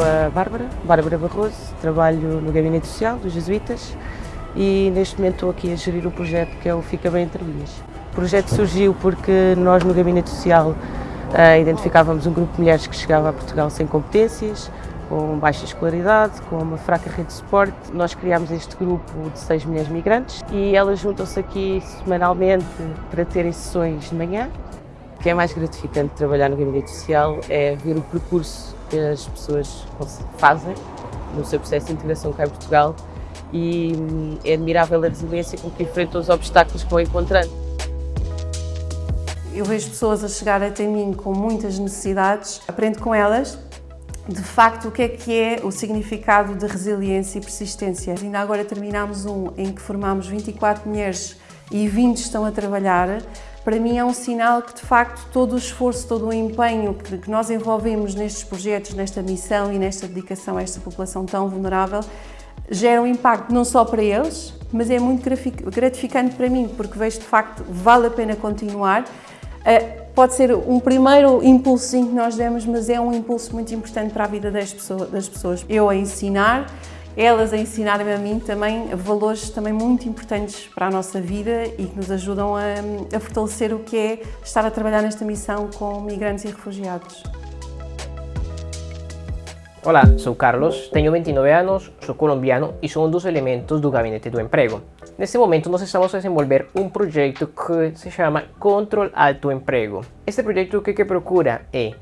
a Bárbara, Bárbara Barroso, trabalho no Gabinete Social dos Jesuítas e neste momento estou aqui a gerir o projeto que é o Fica Bem Entre Linhas. O projeto surgiu porque nós no Gabinete Social uh, identificávamos um grupo de mulheres que chegava a Portugal sem competências, com baixa escolaridade, com uma fraca rede de suporte. Nós criámos este grupo de seis mulheres migrantes e elas juntam-se aqui semanalmente para terem sessões de manhã. O que é mais gratificante de trabalhar no gabinete social é ver o percurso que as pessoas fazem no seu processo de integração cá em Portugal e hum, é admirável a resiliência com que enfrentam os obstáculos que vão encontrando. Eu vejo pessoas a chegar até mim com muitas necessidades, aprendo com elas de facto, o que é que é o significado de resiliência e persistência. Ainda agora terminámos um em que formámos 24 mulheres e 20 estão a trabalhar. Para mim é um sinal que, de facto, todo o esforço, todo o empenho que nós envolvemos nestes projetos, nesta missão e nesta dedicação a esta população tão vulnerável, gera um impacto não só para eles, mas é muito gratificante para mim, porque vejo, de facto, vale a pena continuar pode ser um primeiro impulso que nós demos, mas é um impulso muito importante para a vida das pessoas. Eu a ensinar, elas a ensinarem a mim também valores também muito importantes para a nossa vida e que nos ajudam a, a fortalecer o que é estar a trabalhar nesta missão com migrantes e refugiados. Olá, sou Carlos, tenho 29 anos, sou colombiano e sou um dos elementos do Gabinete do Emprego. Neste momento nós estamos a desenvolver um projeto que se chama Control Alto Emprego. Este projeto o que, que procura é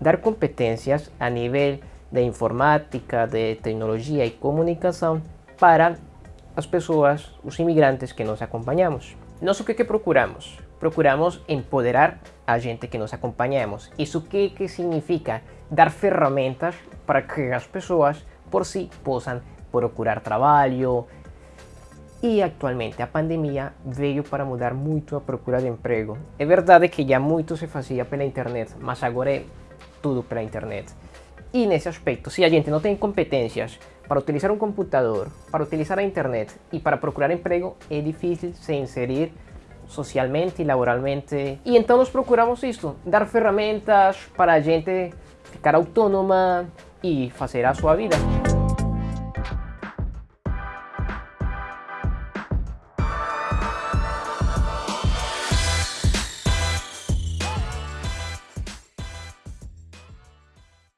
dar competências a nível de informática, de tecnologia e comunicação para as pessoas, os imigrantes que nós acompanhamos. Nós o que, que procuramos? Procuramos empoderar a gente que nós acompanhamos. Isso que, que significa? Dar ferramentas para que as pessoas por si possam procurar trabalho. E atualmente a pandemia veio para mudar muito a procura de emprego. É verdade que já muito se fazia pela internet, mas agora é tudo pela internet. E nesse aspecto, se a gente não tem competências para utilizar um computador, para utilizar a internet e para procurar emprego, é difícil se inserir socialmente e laboralmente. E então nós procuramos isto, dar ferramentas para a gente ficar autônoma, e fazer a sua vida.